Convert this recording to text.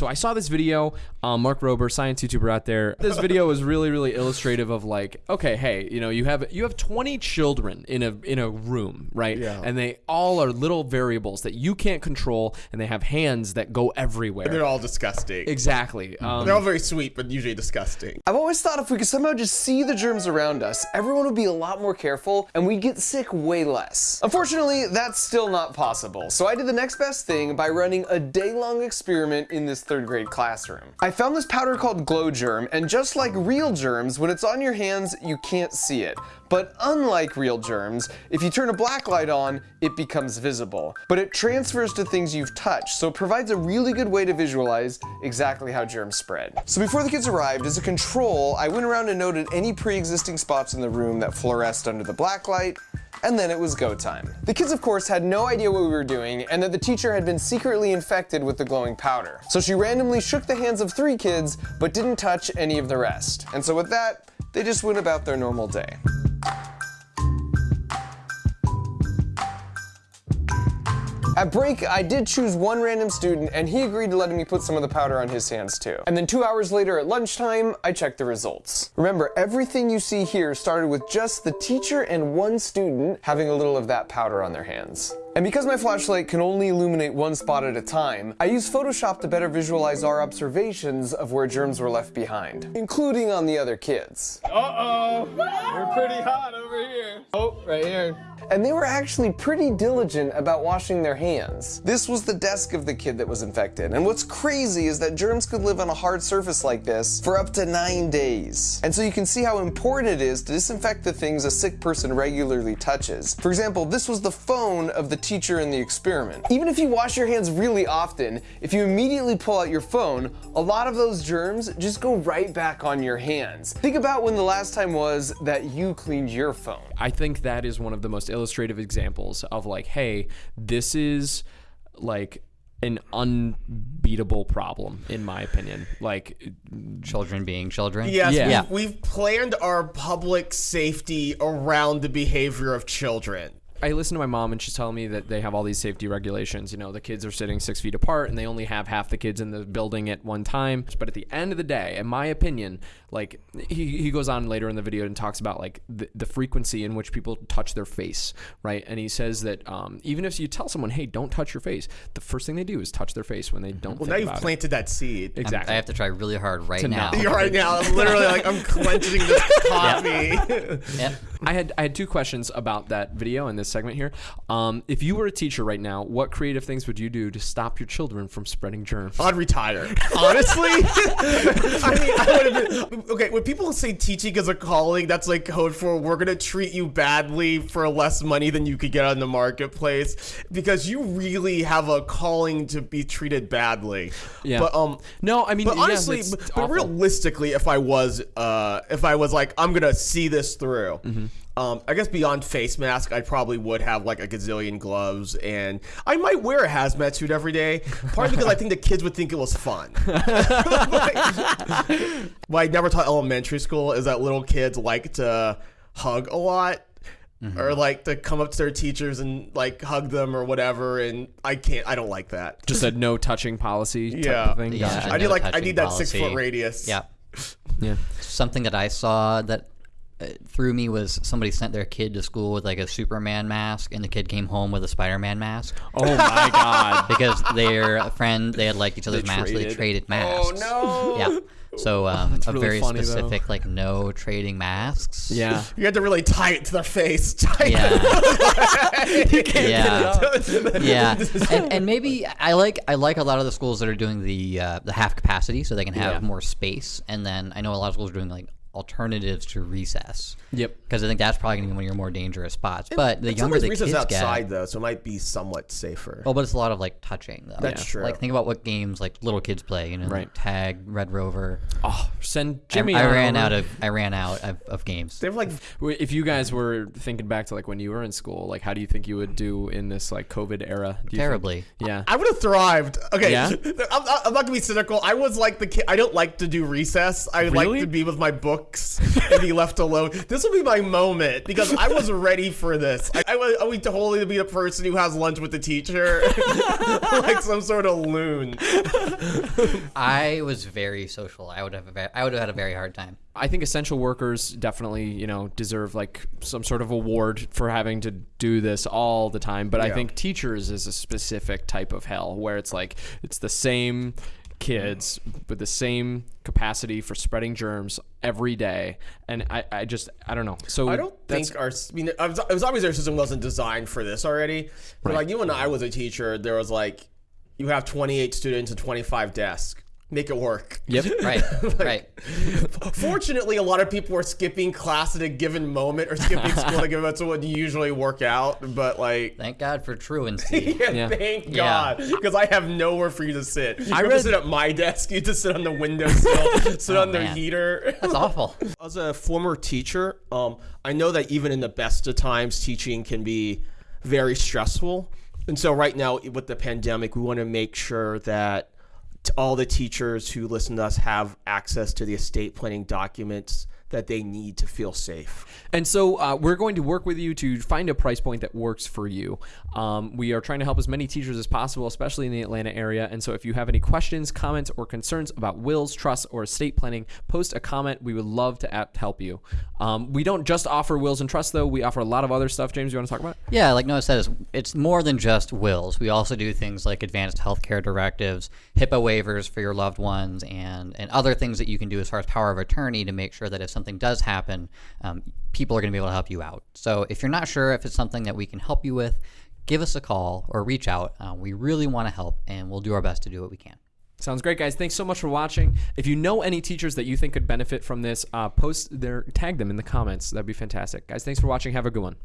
So I saw this video, um, Mark Rober, science YouTuber out there. This video was really, really illustrative of like, okay, hey, you know, you have you have 20 children in a in a room, right? Yeah. And they all are little variables that you can't control, and they have hands that go everywhere. They're all disgusting. exactly. Um, They're all very sweet, but usually disgusting. I've always thought if we could somehow just see the germs around us, everyone would be a lot more careful and we'd get sick way less. Unfortunately, that's still not possible, so I did the next best thing by running a day-long experiment in this third grade classroom. I found this powder called Glow Germ, and just like real germs, when it's on your hands, you can't see it. But unlike real germs, if you turn a black light on, it becomes visible. But it transfers to things you've touched, so it provides a really good way to visualize exactly how germs spread. So before the kids arrived, as a control, I went around and noted any pre-existing spots in the room that fluoresced under the black light, and then it was go time. The kids, of course, had no idea what we were doing and that the teacher had been secretly infected with the glowing powder. So she randomly shook the hands of three kids, but didn't touch any of the rest. And so with that, they just went about their normal day. At break, I did choose one random student and he agreed to letting me put some of the powder on his hands too. And then two hours later at lunchtime, I checked the results. Remember, everything you see here started with just the teacher and one student having a little of that powder on their hands. And because my flashlight can only illuminate one spot at a time, I use Photoshop to better visualize our observations of where germs were left behind, including on the other kids. Uh-oh. We're pretty hot over here. Oh, right here. And they were actually pretty diligent about washing their hands. This was the desk of the kid that was infected. And what's crazy is that germs could live on a hard surface like this for up to nine days. And so you can see how important it is to disinfect the things a sick person regularly touches. For example, this was the phone of the teacher in the experiment. Even if you wash your hands really often, if you immediately pull out your phone, a lot of those germs just go right back on your hands. Think about when the last time was that you cleaned your phone. I think that is one of the most illustrative examples of like, hey, this is like an unbeatable problem in my opinion. Like children being children. Yes, Yeah. We've, we've planned our public safety around the behavior of children. I listen to my mom and she's telling me that they have all these safety regulations. You know, the kids are sitting six feet apart and they only have half the kids in the building at one time. But at the end of the day, in my opinion, like he, he goes on later in the video and talks about like the, the frequency in which people touch their face, right? And he says that um, even if you tell someone, hey, don't touch your face, the first thing they do is touch their face when they don't Well, think now you've about it. planted that seed. I'm- Exactly. I have to try really hard right now. not- right now. I'm literally like I'm clenching this coffee. Yep. I had I had two questions about that video and this segment here. Um, if you were a teacher right now, what creative things would you do to stop your children from spreading germs? I'd retire. Honestly, I mean, I would have been, okay. When people say teaching is a calling, that's like code for we're gonna treat you badly for less money than you could get on the marketplace because you really have a calling to be treated badly. Yeah. But um, No, I mean, but honestly, it's but, but realistically, if I was, uh, if I was like, I'm gonna see this through. Mm-hmm. Um, I guess beyond face mask, I probably would have like a gazillion gloves, and I might wear a hazmat suit every day. Partly because I think the kids would think it was fun. what I never taught elementary school is that little kids like to hug a lot. Or like to come up to their teachers and like hug them or whatever, and I can't. I don't like that. Just a no touching policy type Yeah. of thing. Yeah. Gotcha. I need no like I need that six foot radius. Yeah. Yeah. Something that I saw that threw me was somebody sent their kid to school with like a Superman mask, and the kid came home with a Spider-Man mask Oh my god. because their friend they had like each other's They masks. They traded. traded masks. Oh no! Yeah. So um, a really very funny, though. specific like no trading masks. Yeah. You had to really tie it to their face. Tie it- Yeah. yeah, yeah, and, and maybe I like I like a lot of the schools that are doing the uh, the half capacity, so they can have Yeah. more space. And then I know a lot of schools are doing like alternatives to recess. Yep. Because I think that's probably going to be one of your more dangerous spots. But the And younger the recess kids outside get, though, so it might be somewhat safer. oh, but it's a lot of like touching though. That's true. Like think about what games like little kids play. You know, Right. like tag, Red Rover. Oh, send Jimmy. I, on ran over. out of I ran out of, of games. They have like If you guys were thinking back to like when you were in school, like how do you think you would do in this like COVID era? Do you think- Terribly. yeah. I would have thrived. Okay, Yeah? I'm, I'm not gonna be cynical. I was like the kid. I don't like to do recess. I like to be with my books books and be left alone. This will be my moment because I was ready for this. I, I would, I would totally be the person who has lunch with the teacher, like some sort of loon. I was very social. I would have a I would have had a very hard time. I think essential workers definitely, you know, deserve like some sort of award for having to do this all the time. But I think teachers is a specific type of hell where it's like it's the same kids with the same capacity for spreading germs every day. And I, I just I don't know. So I don't think our. I mean, it was, it was obvious our system wasn't designed for this already. But like you and I was a teacher, there was like, you have 28 students and 25 desks. Make it work. Yep. Right, right. Fortunately, a lot of people were skipping class at a given moment or skipping school at a given moment, so it would usually work out. But like, Thank God for truancy. yeah, Yeah. thank God, because I have nowhere for you to sit. You have read- to sit at my desk. You have to sit on the windowsill, sit on the man. heater. That's awful. As a former teacher, um, I know that even in the best of times, teaching can be very stressful. And so, right now, with the pandemic, we want to make sure that t- all the teachers who listen to us have access to the estate planning documents that they need to feel safe. And so uh, we're going to work with you to find a price point that works for you. Um, we are trying to help as many teachers as possible, especially in the Atlanta area. And so if you have any questions, comments, or concerns about wills, trusts, or estate planning, post a comment. We would love to at- help you. Um, we don't just offer wills and trusts, though. We offer a lot of other stuff. James, you want to talk about? it? Yeah, like Noah said, it's, it's more than just wills. We also do things like advanced healthcare directives, HIPAA waivers for your loved ones, and, and other things that you can do as far as power of attorney to make sure that if something does happen, um, people are going to be able to help you out. So if you're not sure if it's something that we can help you with, give us a call or reach out. Uh, we really want to help, and we'll do our best to do what we can. Sounds great, guys. Thanks so much for watching. If you know any teachers that you think could benefit from this, uh, post their tag them in the comments. That'd be fantastic, guys. Thanks for watching. Have a good one.